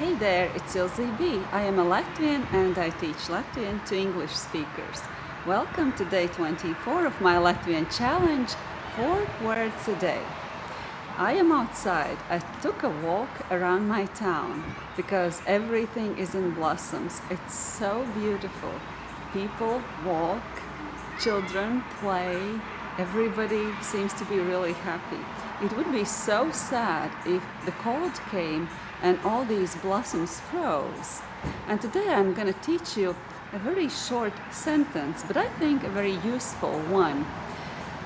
Hey there, it's Ilze B. I am a Latvian and I teach Latvian to English speakers. Welcome to day 24 of my Latvian challenge, 4 words a day. I am outside. I took a walk around my town because everything is in blossoms. It's so beautiful. People walk, children play, everybody seems to be really happy. It would be so sad if the cold came and all these blossoms froze. And today I'm going to teach you a very short sentence, but I think a very useful one.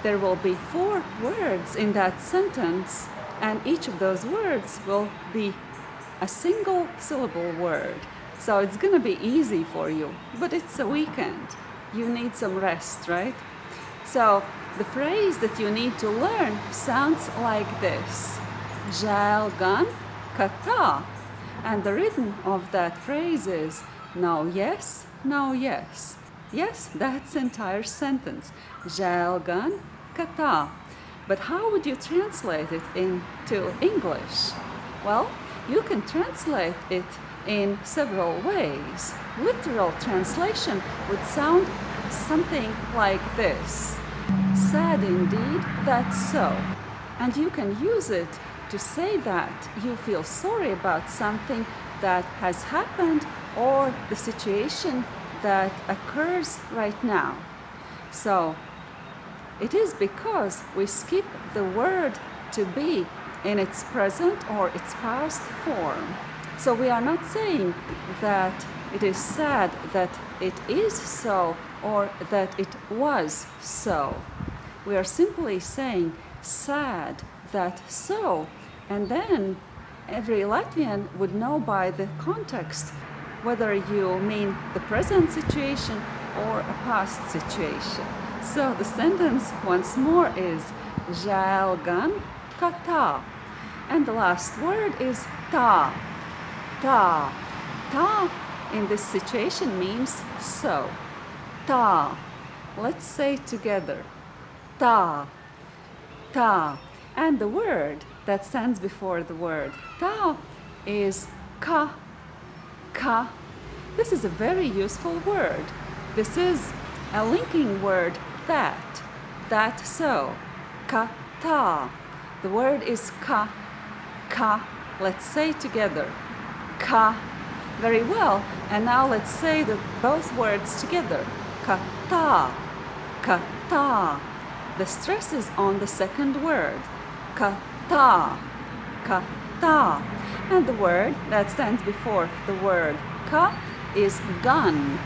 There will be four words in that sentence, and each of those words will be a single syllable word. So it's going to be easy for you, but it's a weekend. You need some rest, right? So the phrase that you need to learn sounds like this. Žēl gan, kata. And the rhythm of that phrase is now yes, now yes. Yes, that's entire sentence. Žēl gan, kata. But how would you translate it into English? Well, you can translate it in several ways. Literal translation would sound something like this. Sad indeed, that's so. And you can use it to say that you feel sorry about something that has happened or the situation that occurs right now. So it is because we skip the word to be in its present or its past form. So we are not saying that it is sad that it is so or that it was so. We are simply saying sad that so and then every Latvian would know by the context whether you mean the present situation or a past situation. So the sentence once more is žēl gan ka tā. And the last word is tā. Tā. Tā in this situation means so. Tā. Let's say together. Tā. Tā. And the word that stands before the word ta is ka, ka. This is a very useful word. This is a linking word that, that so, ka ta. The word is ka, ka. Let's say together, ka. Very well. And now let's say the, both words together, ka ta, ka ta. The stress is on the second word, ka ta, ka, ta. And the word that stands before the word ka is gan.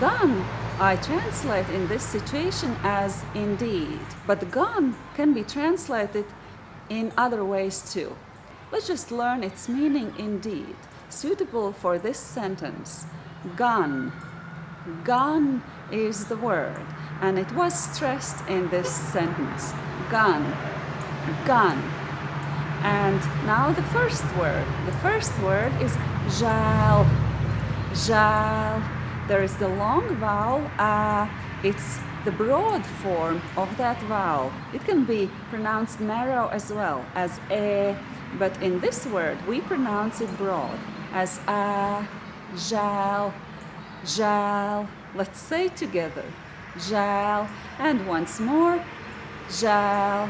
Gan I translate in this situation as indeed, but gan can be translated in other ways too. Let's just learn its meaning indeed, suitable for this sentence. Gan. Gan is the word, and it was stressed in this sentence. Gan. Gan. And now the first word. The first word is žēl. Žēl. There is the long vowel. Uh, it's the broad form of that vowel. It can be pronounced narrow as well as e, but in this word we pronounce it broad as a, žēl, žēl. Let's say together, žēl, and once more, žēl.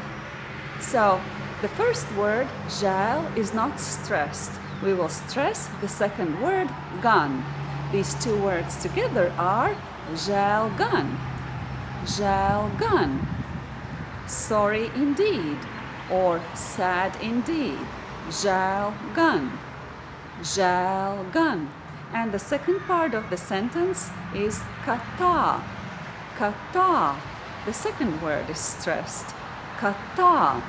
So the first word, žēl, is not stressed. We will stress the second word, gan. These two words together are žēl gan. Žēl gan. Sorry indeed or sad indeed. Žēl gan. Žēl gan. And the second part of the sentence is kata. Kata. The second word is stressed. Kata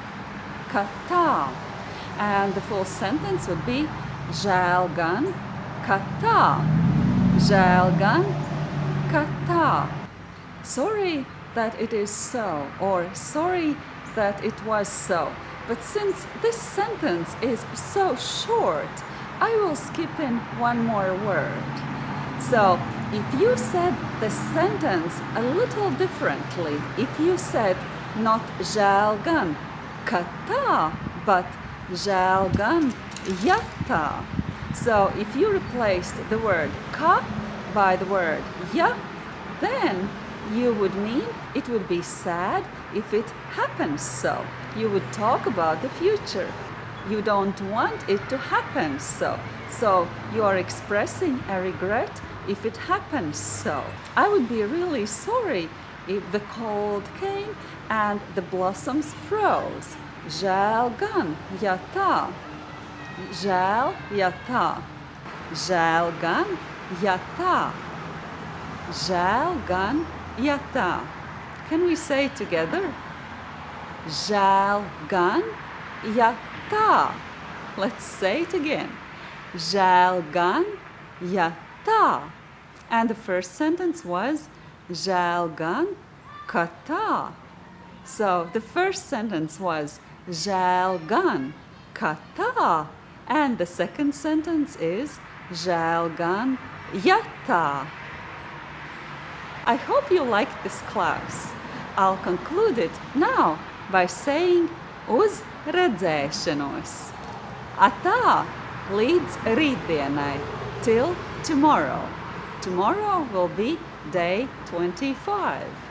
kata. And the full sentence would be žēl gan kata. Žēl gan kata. Sorry that it is so, or sorry that it was so. But since this sentence is so short, I will skip in one more word. So if you said the sentence a little differently, if you said not žēl ka tā, but žēl gan. So if you replaced the word ka by the word ja, then you would mean it would be sad if it happens so. You would talk about the future. You don't want it to happen so. So you are expressing a regret if it happens so. I would be really sorry the cold came and the blossoms froze. Žēl gan, ja tā. Žēl, ja tā. Žēl gan, ja tā. Gan. Can we say together? Žēl gan, ja tā. Let's say it again. Žēl gan, ja tā. And the first sentence was Žēl gan, ka. So the first sentence was Žēl gan, ka tā. And the second sentence is Žēl gan, ja tā. I hope you liked this class. I'll conclude it now by saying uz redzēšanos. Atā līdz rītdienai, till tomorrow. Tomorrow will be day 25.